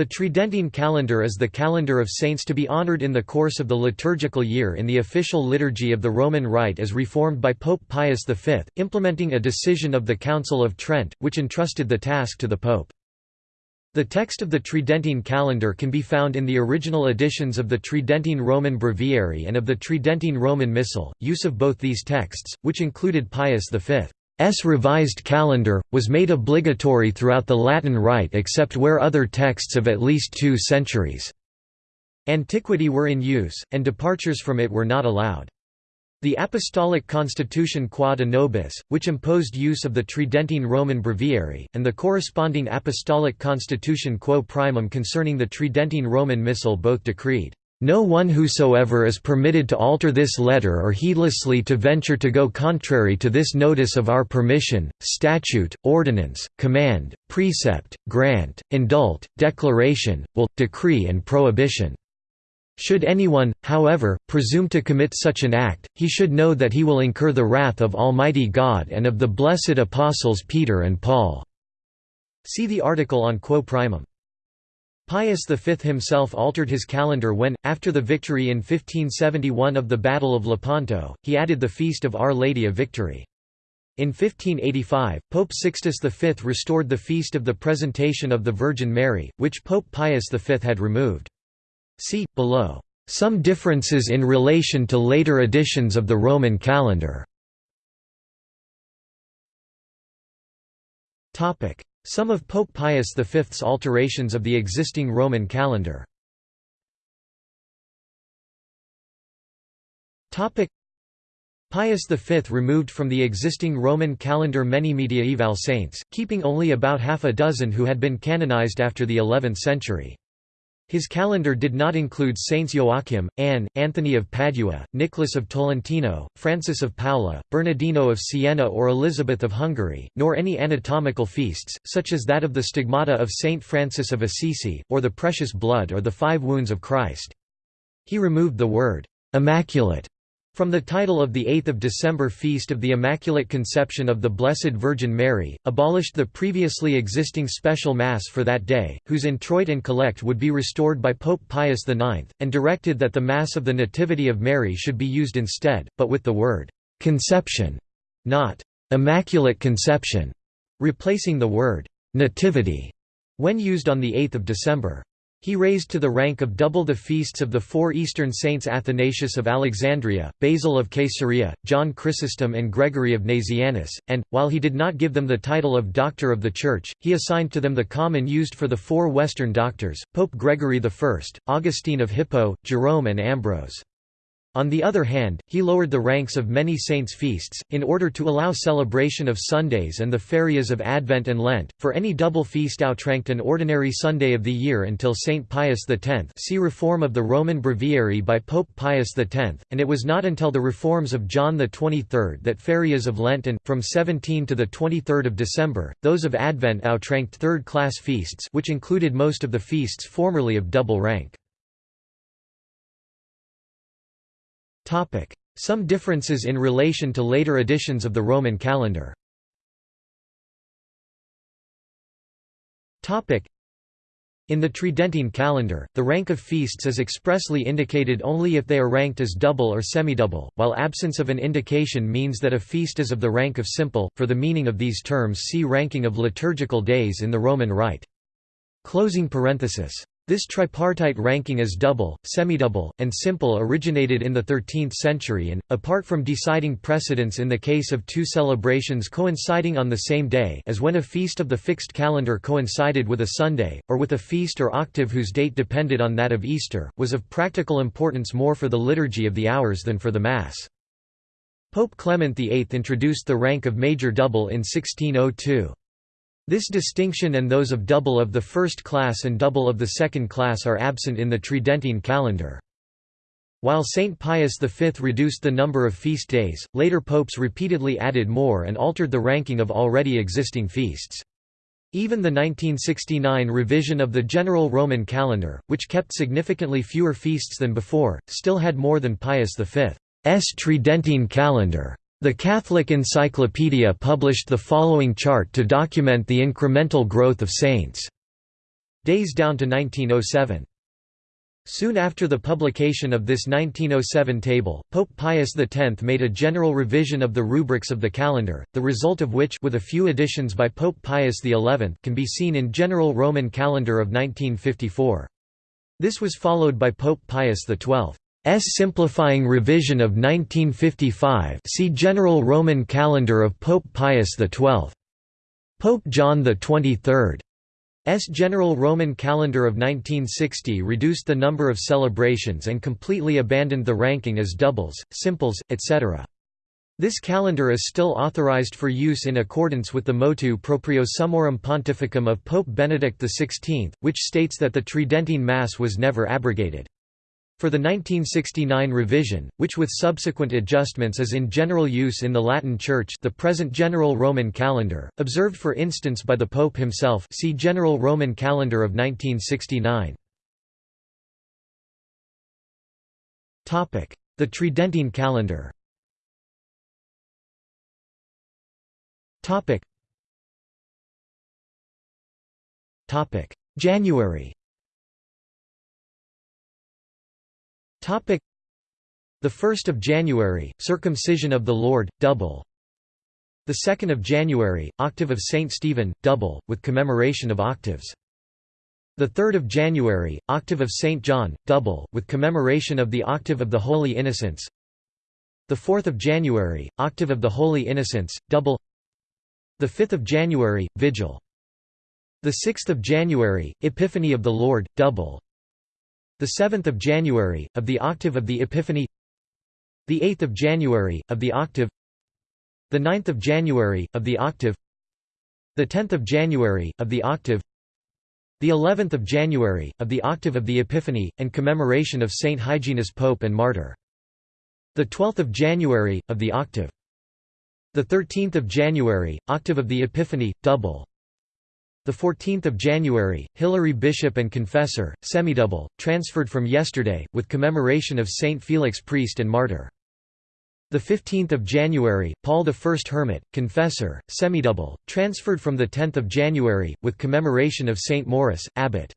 The Tridentine calendar is the calendar of saints to be honored in the course of the liturgical year in the official liturgy of the Roman Rite as reformed by Pope Pius V, implementing a decision of the Council of Trent, which entrusted the task to the Pope. The text of the Tridentine calendar can be found in the original editions of the Tridentine Roman Breviary and of the Tridentine Roman Missal. Use of both these texts, which included Pius V. S revised calendar, was made obligatory throughout the Latin Rite except where other texts of at least two centuries' antiquity were in use, and departures from it were not allowed. The Apostolic Constitution Quod Nobis, which imposed use of the Tridentine Roman Breviary, and the corresponding Apostolic Constitution Quo Primum concerning the Tridentine Roman Missal both decreed, no one whosoever is permitted to alter this letter or heedlessly to venture to go contrary to this notice of our permission, statute, ordinance, command, precept, grant, indult, declaration, will, decree and prohibition. Should anyone, however, presume to commit such an act, he should know that he will incur the wrath of Almighty God and of the blessed apostles Peter and Paul." See the article on Quo Primum. Pius V himself altered his calendar when, after the victory in 1571 of the Battle of Lepanto, he added the feast of Our Lady of Victory. In 1585, Pope Sixtus V restored the feast of the Presentation of the Virgin Mary, which Pope Pius V had removed. See, below, "...some differences in relation to later editions of the Roman calendar." Some of Pope Pius V's alterations of the existing Roman calendar Pius V removed from the existing Roman calendar many mediaeval saints, keeping only about half a dozen who had been canonized after the 11th century. His calendar did not include Saints Joachim, Anne, Anthony of Padua, Nicholas of Tolentino, Francis of Paola, Bernardino of Siena or Elizabeth of Hungary, nor any anatomical feasts, such as that of the Stigmata of Saint Francis of Assisi, or the Precious Blood or the Five Wounds of Christ. He removed the word, "'Immaculate' From the title of the 8th of December Feast of the Immaculate Conception of the Blessed Virgin Mary, abolished the previously existing special Mass for that day, whose introit and collect would be restored by Pope Pius IX, and directed that the Mass of the Nativity of Mary should be used instead, but with the word «conception», not «immaculate conception», replacing the word «nativity» when used on 8 December. He raised to the rank of double the feasts of the four Eastern saints Athanasius of Alexandria, Basil of Caesarea, John Chrysostom and Gregory of Nazianzus, and, while he did not give them the title of Doctor of the Church, he assigned to them the common used for the four Western doctors, Pope Gregory I, Augustine of Hippo, Jerome and Ambrose. On the other hand, he lowered the ranks of many saints' feasts, in order to allow celebration of Sundays and the ferias of Advent and Lent, for any double feast outranked an ordinary Sunday of the year until Saint Pius X see Reform of the Roman Breviary by Pope Pius X, and it was not until the reforms of John XXIII that ferias of Lent and, from 17 to 23 December, those of Advent outranked third-class feasts which included most of the feasts formerly of double rank. Some differences in relation to later editions of the Roman calendar in the Tridentine calendar, the rank of feasts is expressly indicated only if they are ranked as double or semidouble, while absence of an indication means that a feast is of the rank of simple. For the meaning of these terms, see ranking of liturgical days in the Roman Rite. Closing parenthesis. This tripartite ranking as double, semidouble, and simple originated in the 13th century and, apart from deciding precedence in the case of two celebrations coinciding on the same day as when a feast of the fixed calendar coincided with a Sunday, or with a feast or octave whose date depended on that of Easter, was of practical importance more for the liturgy of the hours than for the Mass. Pope Clement VIII introduced the rank of major double in 1602. This distinction and those of double of the first class and double of the second class are absent in the Tridentine calendar. While Saint Pius V reduced the number of feast days, later popes repeatedly added more and altered the ranking of already existing feasts. Even the 1969 revision of the general Roman calendar, which kept significantly fewer feasts than before, still had more than Pius V's Tridentine calendar. The Catholic Encyclopedia published the following chart to document the incremental growth of saints. Days down to 1907. Soon after the publication of this 1907 table, Pope Pius X made a general revision of the rubrics of the calendar, the result of which with a few additions by Pope Pius XI can be seen in General Roman Calendar of 1954. This was followed by Pope Pius XII's simplifying revision of 1955 see General Roman Calendar of Pope Pius XII. Pope John XXIII S. General Roman calendar of 1960 reduced the number of celebrations and completely abandoned the ranking as doubles, simples, etc. This calendar is still authorized for use in accordance with the motu proprio Summorum Pontificum of Pope Benedict XVI, which states that the Tridentine Mass was never abrogated. For the 1969 revision, which with subsequent adjustments is in general use in the Latin Church the present General Roman Calendar, observed for instance by the Pope himself see General Roman Calendar of 1969. The Tridentine calendar January Topic The 1st of January, circumcision of the Lord, double. The 2nd of January, octave of Saint Stephen, double, with commemoration of octaves. The 3rd of January, octave of Saint John, double, with commemoration of the octave of the Holy Innocents. The 4th of January, octave of the Holy Innocents, double. The 5th of January, vigil. The 6th of January, Epiphany of the Lord, double the 7th of January of the octave of the Epiphany the 8th of January of the octave the 9th of January of the octave the 10th of January of the octave the 11th of January of the octave of the Epiphany and commemoration of Saint Hyginus Pope and martyr the 12th of January of the octave the 13th of January octave of the Epiphany double the 14th of January, Hilary Bishop and Confessor, semidouble, transferred from yesterday, with commemoration of Saint Felix Priest and Martyr. The 15th of January, Paul I Hermit, Confessor, semidouble, transferred from the 10th of January, with commemoration of Saint Maurice, Abbot.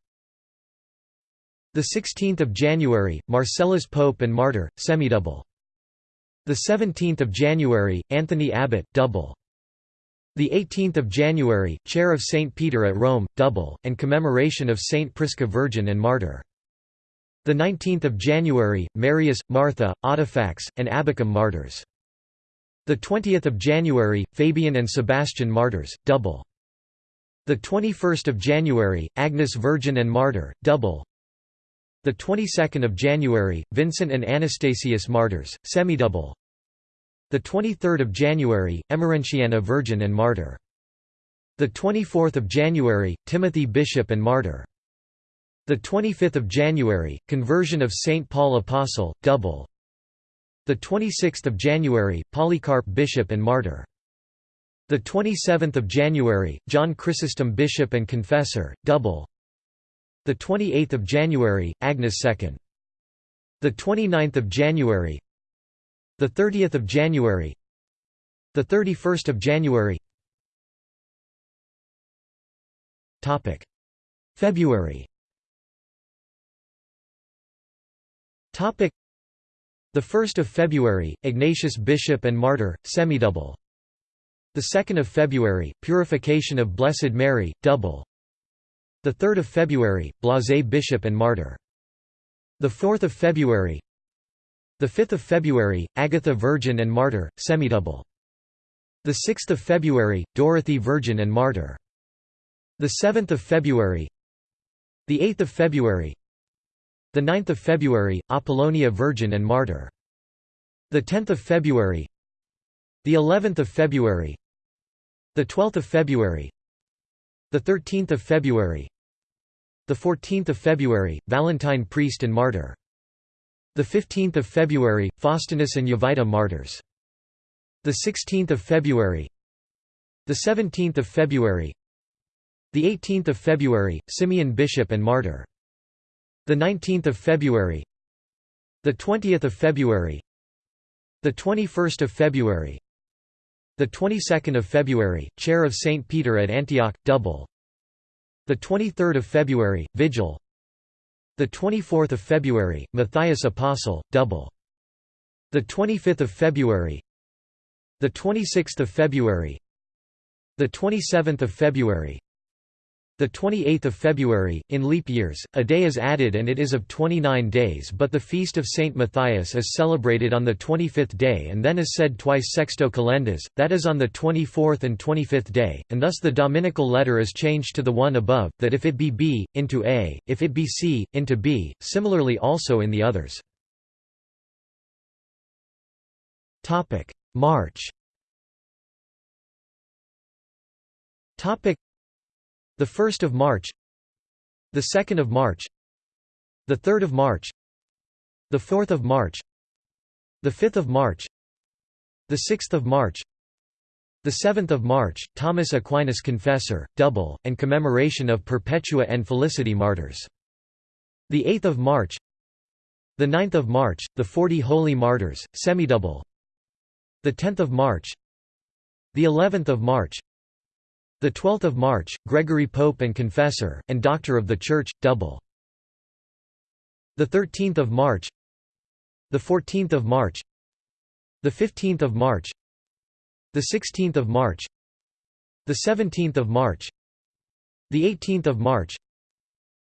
The 16th of January, Marcellus Pope and Martyr, semidouble. The 17th of January, Anthony Abbot, double. The 18th of January, Chair of St. Peter at Rome, double, and commemoration of St. Prisca Virgin and Martyr. The 19th of January, Marius, Martha, Audifax, and Abacum martyrs. The 20th of January, Fabian and Sebastian martyrs, double. The 21st of January, Agnes Virgin and Martyr, double. The 22nd of January, Vincent and Anastasius martyrs, semidouble. The 23rd of January, Emerentiana Virgin and Martyr. The 24th of January, Timothy Bishop and Martyr. The 25th of January, Conversion of Saint Paul Apostle, double. The 26th of January, Polycarp Bishop and Martyr. The 27th of January, John Chrysostom Bishop and Confessor, double. The 28th of January, Agnes II. The 29th of January, the 30th of January. The 31st of January. Topic. February. Topic. The 1st of February Ignatius Bishop and Martyr semidouble. The 2nd of February Purification of Blessed Mary double. The 3rd of February Blaise Bishop and Martyr. The 4th of February the 5th of February, Agatha Virgin and Martyr, semidouble. The 6th of February, Dorothy Virgin and Martyr. The 7th of February. The 8th of February. The 9th of February, Apollonia Virgin and Martyr. The 10th of February. The 11th of February. The 12th of February. The 13th of February. The 14th of February, Valentine Priest and Martyr. The 15th of February, Faustinus and Jovita martyrs. The 16th of February. The 17th of February. The 18th of February, Simeon bishop and martyr. The 19th of February. The 20th of February. The 21st of February. The 22nd of February, chair of St Peter at Antioch, double. The 23rd of February, Vigil. The 24th of February, Matthias Apostle, double. The 25th of February. The 26th of February. The 27th of February. The 28th of February, in leap years, a day is added and it is of 29 days but the feast of Saint Matthias is celebrated on the 25th day and then is said twice sexto calendas, that is on the 24th and 25th day, and thus the dominical letter is changed to the one above, that if it be B, into A, if it be C, into B, similarly also in the others. March the 1st of March. The 2nd of March. The 3rd of March. The 4th of March. The 5th of March. The 6th of March. The 7th of March Thomas Aquinas Confessor double and commemoration of Perpetua and Felicity martyrs. The 8th of March. The 9th of March the 40 holy martyrs semidouble. The 10th of March. The 11th of March the 12th of March, Gregory Pope and Confessor, and Doctor of the Church, double. The 13th of March, the 14th of March, the 15th of March, the 16th of March, the 17th of March, the 18th of March,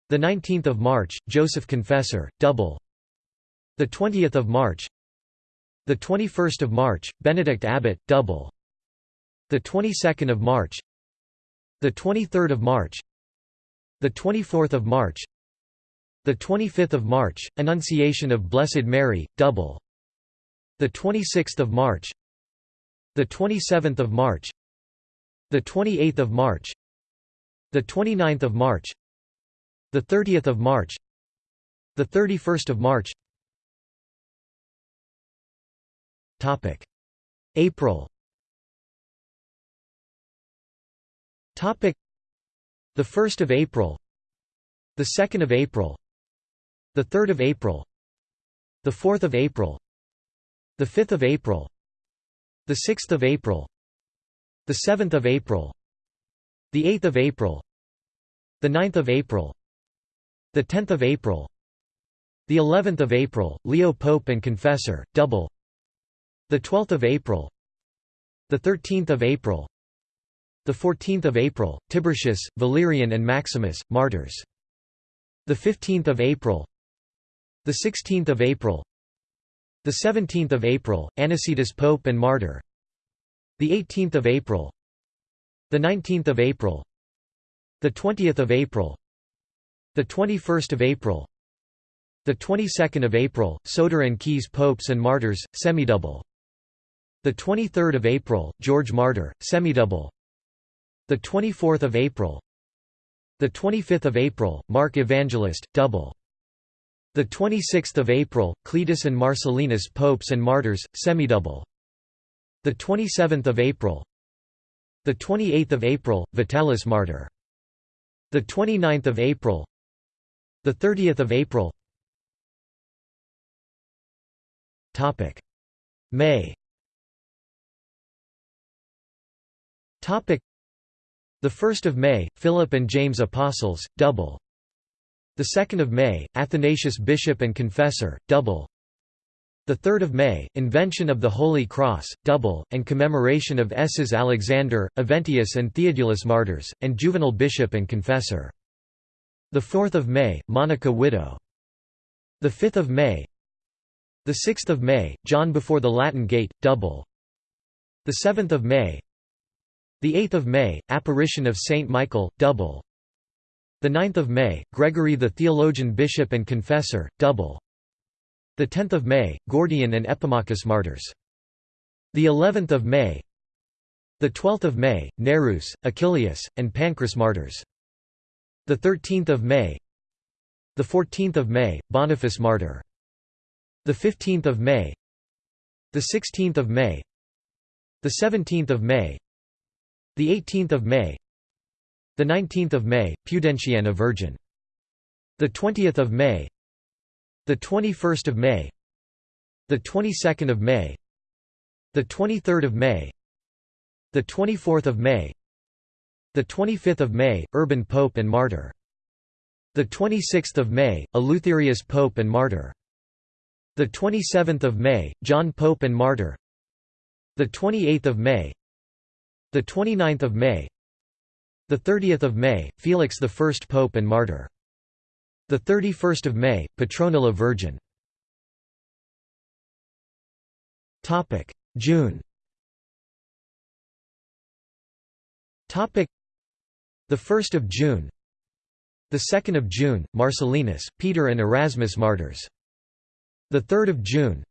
the 19th of March, Joseph Confessor, double. The 20th of March, the 21st of March, Benedict Abbot, double. The 22nd of March, the 23rd of March. The 24th of March. The 25th of March Annunciation of Blessed Mary double. The 26th of March. The 27th of March. The 28th of March. The 29th of March. The 30th of March. The 31st of March. Topic. April Topic The 1st of April The 2nd of April The 3rd of April The 4th of April The 5th of April The 6th of April The 7th of April The 8th of April The 9th of April The 10th of April The 11th of April Leo Pope and Confessor double The 12th of April The 13th of April the 14th of April, Tiburtius, Valerian and Maximus, martyrs. The 15th of April. The 16th of April. The 17th of April, Anicetus Pope and martyr. The 18th of April. The 19th of April. The 20th of April. The 21st of April. The 22nd of April, Soter and Caius Popes and Martyrs, semidouble. The 23rd of April, George Martyr, semidouble. The 24th of April. The 25th of April, Mark Evangelist, double. The 26th of April, Cletus and Marcellinus Popes and Martyrs, semidouble. The 27th of April. The 28th of April, Vitalis Martyr. The 29th of April. The 30th of April. Topic: May. Topic: the 1st of May, Philip and James Apostles, double. The 2nd of May, Athanasius Bishop and Confessor, double. The 3rd of May, Invention of the Holy Cross, double, and commemoration of S's Alexander, Eventius and Theodulus martyrs, and Juvenal Bishop and Confessor. The 4th of May, Monica widow. The 5th of May. The 6th of May, John before the Latin Gate, double. The 7th of May, the 8th of May, apparition of Saint Michael, double. The 9th of May, Gregory the theologian bishop and confessor, double. The 10th of May, Gordian and Epimachus martyrs. The 11th of May. The 12th of May, Nereus, Achilleus, and Pancras martyrs. The 13th of May. The 14th of May, Boniface martyr. The 15th of May. The 16th of May. The 17th of May. The 18th of May. The 19th of May, Pudentiana Virgin. The 20th of May. The 21st of May. The 22nd of May. The 23rd of May. The 24th of May. The 25th of May, Urban Pope and martyr. The 26th of May, Eleutherius Pope and martyr. The 27th of May, John Pope and martyr. The 28th of May. The 29th of May. The 30th of May, Felix I Pope and martyr. The 31st of May, Petronilla Virgin. Topic: June. Topic: The 1st of June. The 2nd of June, Marcellinus, Peter and Erasmus martyrs. The 3rd of June.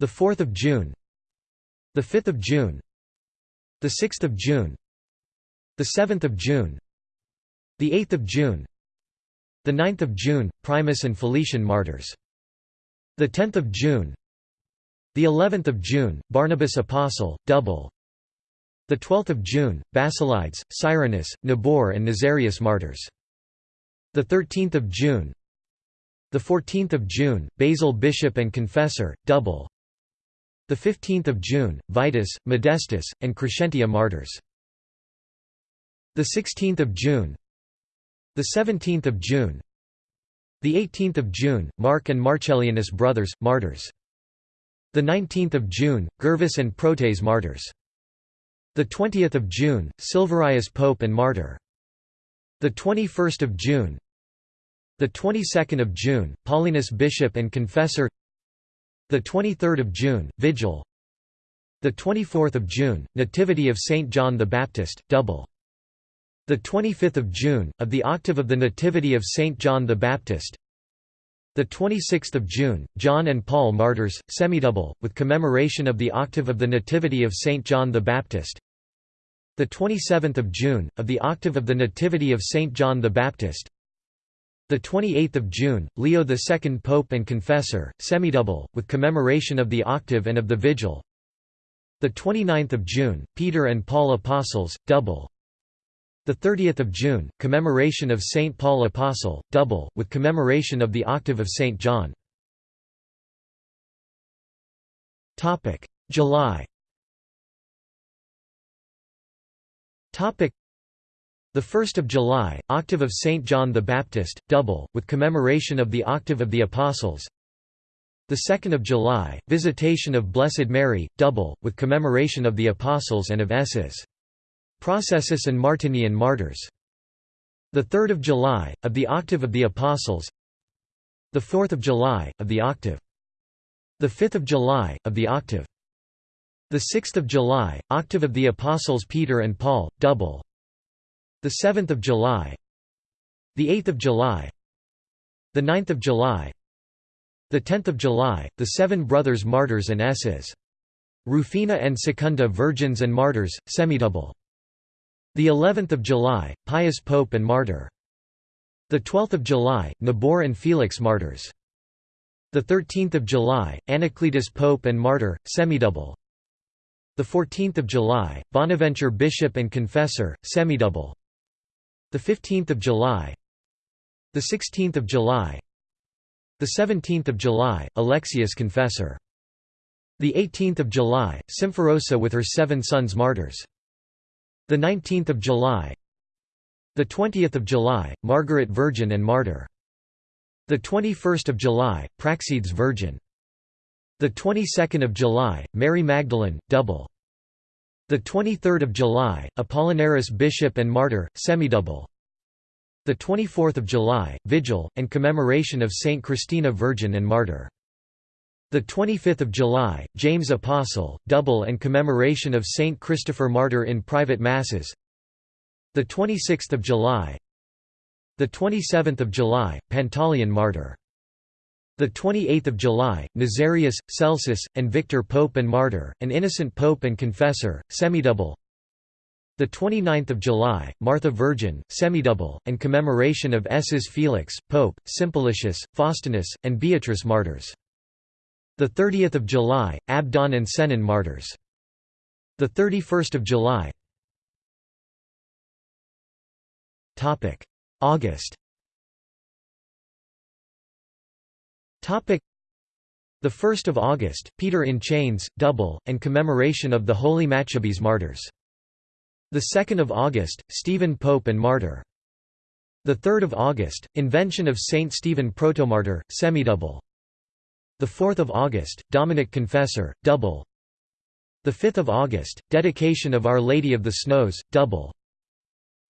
The 4th of June. The 5th of June. The 6th of June. The 7th of June. The 8th of June. The 9th of June, Primus and Felician martyrs. The 10th of June. The 11th of June, Barnabas Apostle, double. The 12th of June, Basilides, Cyrinus, Nabor and Nazarius martyrs. The 13th of June. The 14th of June, Basil bishop and confessor, double. The 15th of June, Vitus, Modestus, and Crescentia martyrs. The 16th of June. The 17th of June The 18th of June, Mark and Marcellianus brothers, martyrs. The 19th of June, Gervas and Protes martyrs. The 20th of June, Silverius Pope and martyr. The 21st of June. The 22nd of June, Paulinus bishop and confessor. The 23rd of June, Vigil. The 24th of June, Nativity of Saint John the Baptist, double. The 25th of June, of the octave of the Nativity of Saint John the Baptist. The 26th of June, John and Paul martyrs, semidouble, with commemoration of the octave of the Nativity of Saint John the Baptist. The 27th of June, of the octave of the Nativity of Saint John the Baptist. The 28th of June, Leo II Pope and Confessor, semidouble, with commemoration of the octave and of the Vigil. The 29th of June, Peter and Paul Apostles, double. The 30th of June, commemoration of Saint Paul Apostle, double, with commemoration of the octave of Saint John. Topic: July. Topic: The 1st of July, octave of Saint John the Baptist, double, with commemoration of the octave of the Apostles. The 2nd of July, visitation of Blessed Mary, double, with commemoration of the Apostles and of Esses. Processus and Martinian martyrs. The 3rd of July, of the Octave of the Apostles. The 4th of July, of the Octave. The 5th of July, of the Octave. The 6th of July, Octave of the Apostles Peter and Paul, double. The 7th of July. The 8th of July. The 9th of July. The 10th of July, the Seven Brothers Martyrs and Esses. Rufina and Secunda Virgins and Martyrs, semidouble. The 11th of July, Pius Pope and Martyr. The 12th of July, Nabor and Felix Martyrs. The 13th of July, Anacletus Pope and Martyr, semidouble. The 14th of July, Bonaventure Bishop and Confessor, semidouble. The 15th of July. The 16th of July. The 17th of July, Alexius Confessor. The 18th of July, Symphorosa with her seven sons martyrs. The 19th of July. The 20th of July, Margaret Virgin and Martyr. The 21st of July, Praxedes Virgin. The 22nd of July, Mary Magdalene, double. The 23rd of July, Apollinaris Bishop and Martyr, semidouble. The 24th of July, Vigil, and commemoration of Saint Christina Virgin and Martyr. The 25th of July, James Apostle, double and commemoration of Saint Christopher Martyr in private masses. The 26th of July. The 27th of July, Pantaleon Martyr. The 28th of July, Nazarius, Celsus, and Victor Pope and Martyr, an innocent pope and confessor, semidouble. The 29th of July, Martha Virgin, semidouble, and commemoration of S's Felix, Pope, Simplicius, Faustinus, and Beatrice martyrs. The 30th of July, Abdon and Senon martyrs. The 31st of July. Topic: August. The 1st of August, Peter in chains, double, and commemoration of the holy Maccabees martyrs. The 2nd of August, Stephen Pope and martyr. The 3rd of August, invention of Saint Stephen protomartyr, semidouble. The 4th of August, Dominic Confessor, double. The 5th of August, dedication of Our Lady of the Snows, double.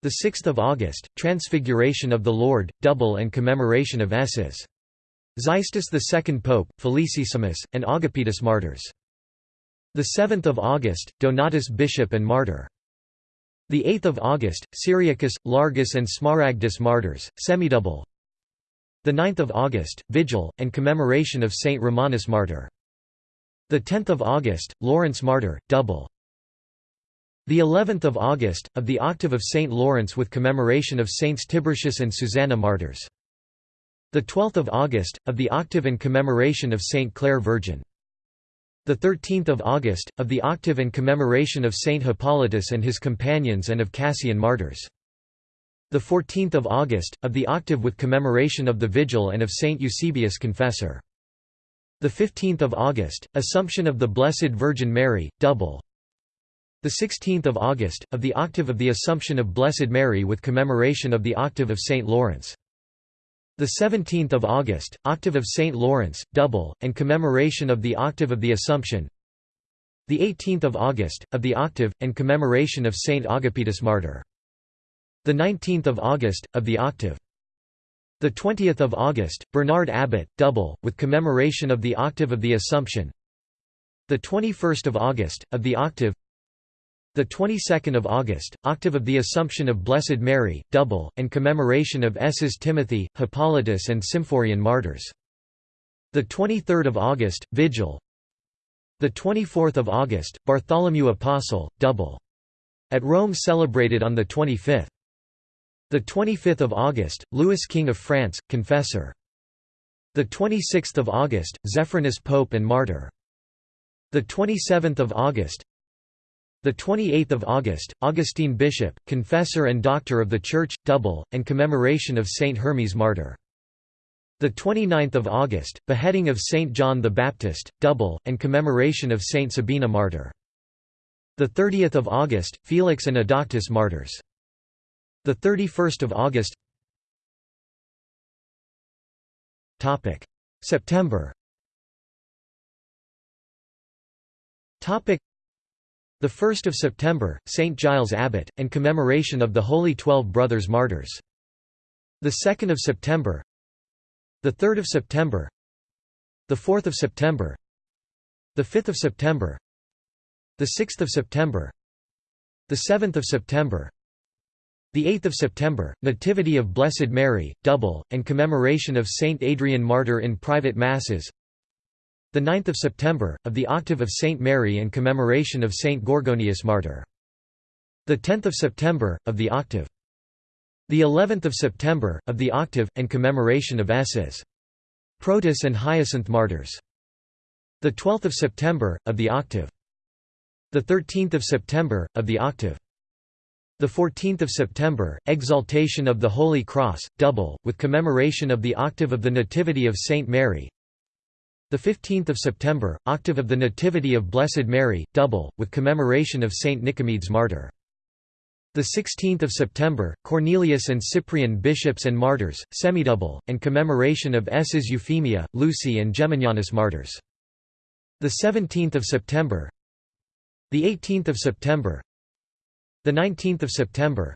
The 6th of August, transfiguration of the Lord, double and commemoration of S's. Xystus II Pope, Felicissimus, and Agapetus martyrs. The 7th of August, Donatus bishop and martyr. The 8th of August, Cyriacus, Largus and Smaragdus martyrs, semidouble. The 9th of August, Vigil, and commemoration of Saint Romanus martyr. The 10th of August, Lawrence martyr, double. The 11th of August, of the octave of Saint Lawrence with commemoration of Saints Tiburtius and Susanna martyrs. The 12th of August, of the octave and commemoration of Saint Clare Virgin. The 13th of August, of the octave and commemoration of Saint Hippolytus and his companions and of Cassian martyrs. The 14th of August, of the octave with commemoration of the Vigil and of Saint Eusebius Confessor. The 15th of August, Assumption of the Blessed Virgin Mary, double. The 16th of August, of the octave of the Assumption of Blessed Mary with commemoration of the octave of Saint Lawrence. The 17th of August, octave of Saint Lawrence, double, and commemoration of the octave of the Assumption. The 18th of August, of the octave, and commemoration of Saint Agapetus martyr. The 19th of August, of the octave. The 20th of August, Bernard Abbot, double, with commemoration of the octave of the Assumption. The 21st of August, of the octave. The 22nd of August, octave of the Assumption of Blessed Mary, double, and commemoration of S's Timothy, Hippolytus and Symphorian martyrs. The 23rd of August, Vigil. The 24th of August, Bartholomew Apostle, double. At Rome celebrated on the 25th. The 25th of August, Louis King of France, Confessor. The 26th of August, Zephyrinus Pope and Martyr. The 27th of August, the 28th of August, Augustine Bishop, confessor and doctor of the Church, double, and commemoration of Saint Hermes martyr. The 29th of August, beheading of Saint John the Baptist, double, and commemoration of Saint Sabina martyr. The 30th of August, Felix and Adauctus martyrs. The 31st of August. Topic: September. Topic: the 1st of September, St. Giles Abbot, and commemoration of the Holy Twelve Brothers Martyrs. The 2nd of September. The 3rd of September. The 4th of September. The 5th of September. The 6th of September. The 7th of September. The 8th of September, Nativity of Blessed Mary, double, and commemoration of Saint Adrian Martyr in private masses the 9th of September, of the octave of Saint Mary and commemoration of Saint Gorgonius Martyr. The 10th of September, of the octave. The 11th of September, of the octave, and commemoration of S's. Protus and Hyacinth Martyrs. The 12th of September, of the octave. The 13th of September, of the octave. The 14th of September, Exaltation of the Holy Cross, double, with commemoration of the octave of the Nativity of Saint Mary. The 15th of September, octave of the Nativity of Blessed Mary, double, with commemoration of Saint Nicomedes martyr. The 16th of September, Cornelius and Cyprian bishops and martyrs, semidouble, and commemoration of S's Euphemia, Lucy and Geminianus martyrs. The 17th of September, the 18th of September, the 19th of September,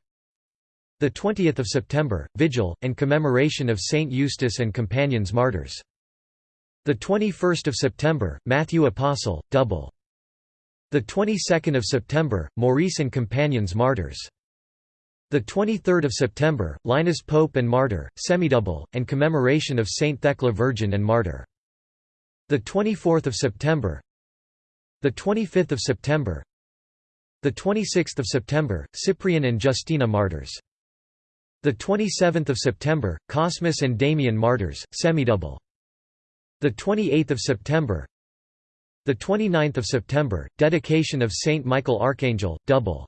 the 20th of September, Vigil, and commemoration of Saint Eustace and companions martyrs. The 21st of September, Matthew Apostle, double. The 22nd of September, Maurice and companions martyrs. The 23rd of September, Linus Pope and martyr, semidouble, and commemoration of Saint Thecla Virgin and martyr. The 24th of September. The 25th of September. The 26th of September, Cyprian and Justina martyrs. The 27th of September, Cosmas and Damian martyrs, semidouble. The 28th of September The 29th of September dedication of Saint Michael Archangel double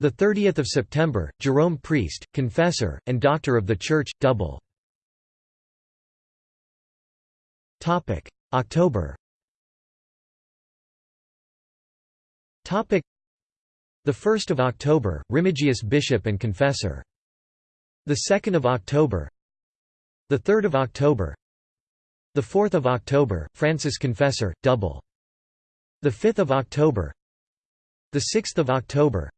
The 30th of September Jerome priest confessor and doctor of the church double Topic October Topic The 1st of October, Remigius bishop and confessor. The 2nd of October. The 3rd of October. The 4th of October, Francis confessor, double. The 5th of October. The 6th of October.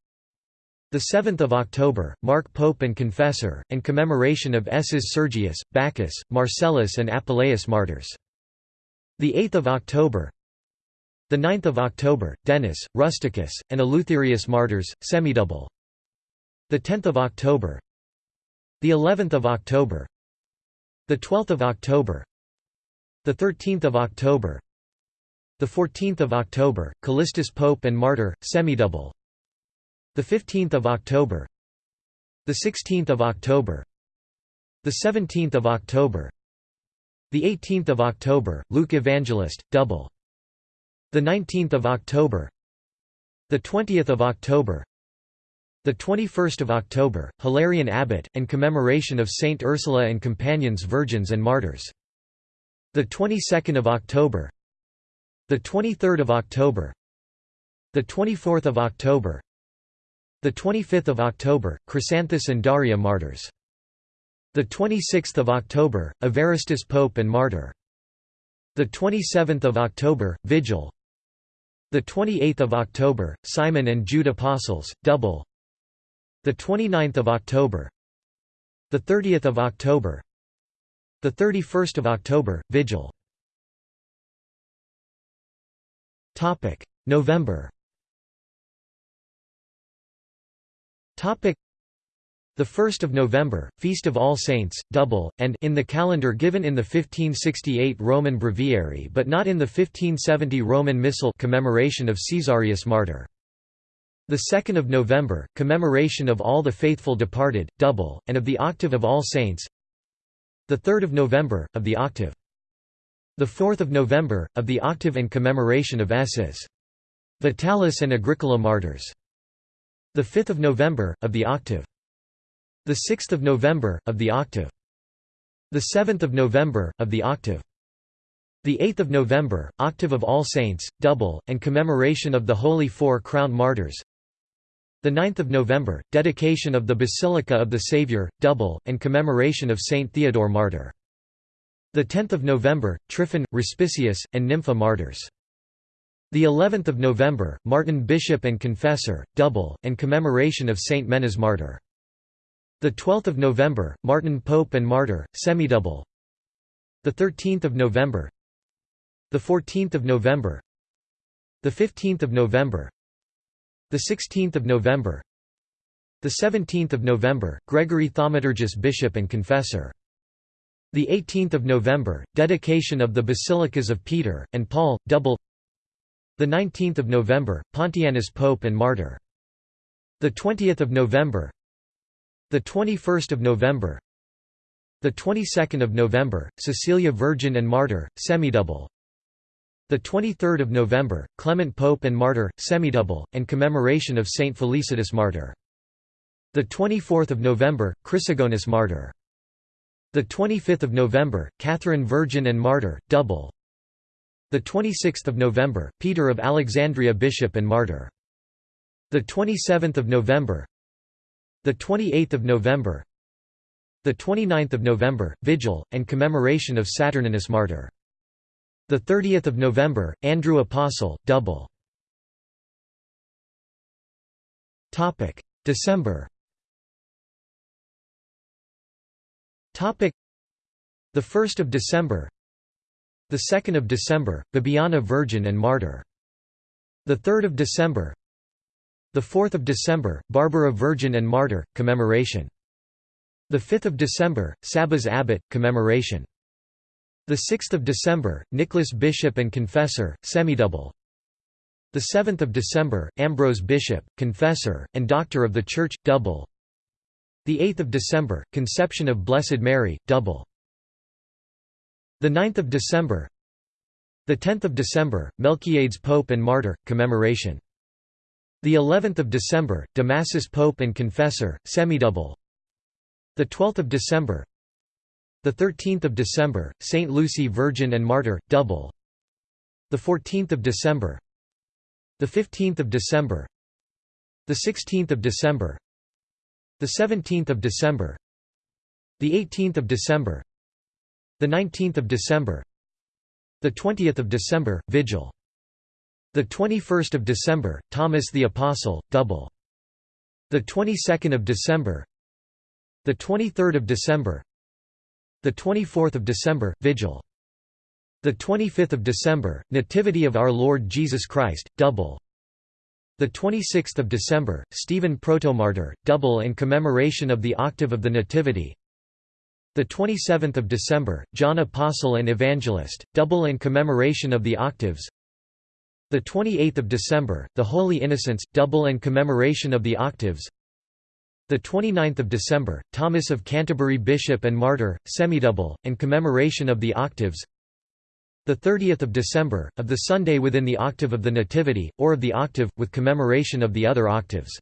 The 7th of October, Mark Pope and Confessor, and commemoration of S's Sergius, Bacchus, Marcellus and Apuleius martyrs. The 8th of October. The 9th of October, Denis, Rusticus, and Eleutherius martyrs, semidouble. The 10th of October. The 11th of October. The 12th of October. The 13th of October. The 14th of October, Callistus Pope and martyr, semidouble. The 15th of October. The 16th of October. The 17th of October. The 18th of October, Luke Evangelist, double. The 19th of October. The 20th of October. The 21st of October, Hilarion Abbot, and commemoration of Saint Ursula and companions virgins and martyrs. The 22nd of October. The 23rd of October. The 24th of October. The 25th of October, Chrysanthus and Daria martyrs. The 26th of October, Evaristus Pope and martyr. The 27th of October, Vigil. The 28th of October, Simon and Jude apostles, double. The 29th of October. The 30th of October. The 31st of October, Vigil. Topic: November. Topic: The 1st of November, Feast of All Saints, double, and in the calendar given in the 1568 Roman Breviary but not in the 1570 Roman Missal commemoration of Caesarius martyr. The 2nd of November, commemoration of all the faithful departed, double, and of the octave of All Saints. The 3rd of November, of the octave. The 4th of November, of the octave and commemoration of S's. Vitalis and Agricola martyrs. The 5th of November, of the octave. The 6th of November, of the octave. The 7th of November, of the octave. The 8th of November, octave of All Saints, double, and commemoration of the Holy Four Crowned Martyrs. The 9th of November, dedication of the Basilica of the Saviour, double, and commemoration of Saint Theodore Martyr. The 10th of November, Tryphon, Respicius, and Nympha Martyrs. The 11th of November, Martin Bishop and Confessor, double, and commemoration of Saint Menas Martyr. The 12th of November, Martin Pope and Martyr, semidouble. The 13th of November. The 14th of November. The 15th of November. The 16th of November. The 17th of November, Gregory Thaumaturgus Bishop and Confessor. The 18th of November, dedication of the Basilicas of Peter and Paul, double. The 19th of November, Pontianus Pope and Martyr. The 20th of November. The 21st of November. The 22nd of November, Cecilia Virgin and Martyr, semidouble. The 23rd of November, Clement Pope and Martyr, semidouble, and commemoration of Saint Felicitas Martyr. The 24th of November, Chrysogonus Martyr. The 25th of November, Catherine Virgin and Martyr, double. The 26th of November, Peter of Alexandria Bishop and Martyr. The 27th of November. The 28th of November. The 29th of November, Vigil and commemoration of Saturninus Martyr. The 30th of November, Andrew Apostle, double. Topic: December. Topic: The 1st of December, the 2nd of December, Bibiana Virgin and Martyr. The 3rd of December. The 4th of December, Barbara Virgin and Martyr, commemoration. The 5th of December, Sabas Abbot, commemoration. The 6th of December, Nicholas Bishop and Confessor, semidouble. The 7th of December, Ambrose Bishop, Confessor, and Doctor of the Church, double. The 8th of December, Conception of Blessed Mary, double. The 9th of December The 10th of December, Melchiades Pope and Martyr, commemoration. The 11th of December, Damasus Pope and Confessor, semidouble. The 12th of December The 13th of December, Saint Lucy Virgin and Martyr, double. The 14th of December. The 15th of December. The 16th of December. The 17th of December. The 18th of December. The 19th of December. The 20th of December vigil. The 21st of December Thomas the Apostle double. The 22nd of December. The 23rd of December the 24th of December vigil the 25th of December Nativity of our Lord Jesus Christ double the 26th of December, Stephen Protomartyr, double in commemoration of the octave of the Nativity. The 27th of December, John Apostle and Evangelist, double in commemoration of the octaves. The 28th of December, the Holy Innocents, double in commemoration of the octaves. The 29th of December, Thomas of Canterbury Bishop and Martyr, semidouble, in commemoration of the octaves the 30th of December, of the Sunday within the octave of the Nativity, or of the octave, with commemoration of the other octaves.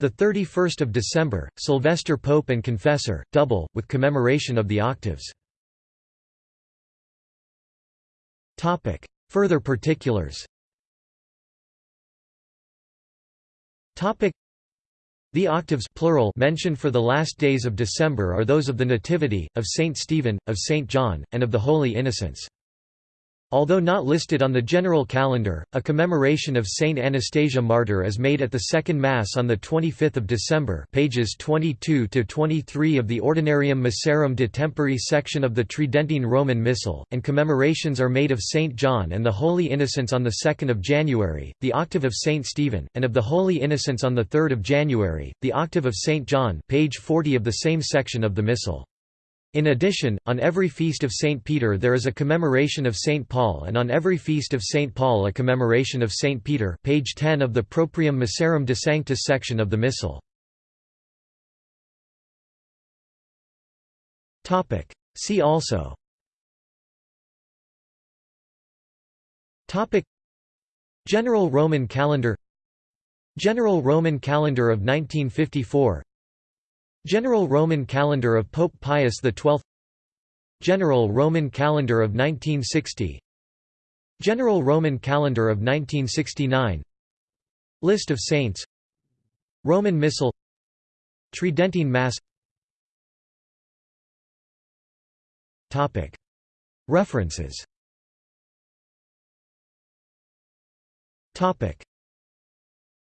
The 31st of December, Sylvester Pope and Confessor, double, with commemoration of the octaves. Further particulars the octaves plural mentioned for the last days of December are those of the Nativity, of Saint Stephen, of Saint John, and of the Holy Innocents. Although not listed on the general calendar, a commemoration of Saint Anastasia Martyr is made at the Second Mass on 25 December pages 22–23 of the Ordinarium Missarum de Tempore section of the Tridentine Roman Missal, and commemorations are made of Saint John and the Holy Innocents on 2 January, the octave of Saint Stephen, and of the Holy Innocents on 3 January, the octave of Saint John page 40 of the same section of the Missal. In addition, on every feast of St. Peter there is a commemoration of St. Paul and on every feast of St. Paul a commemoration of St. Peter page 10 of the Proprium Missarum de Sanctis section of the Missal. See also General Roman calendar General Roman calendar of 1954 General Roman calendar of Pope Pius XII General Roman calendar of 1960 General Roman calendar of 1969 List of saints. Roman Missal. Tridentine Mass. References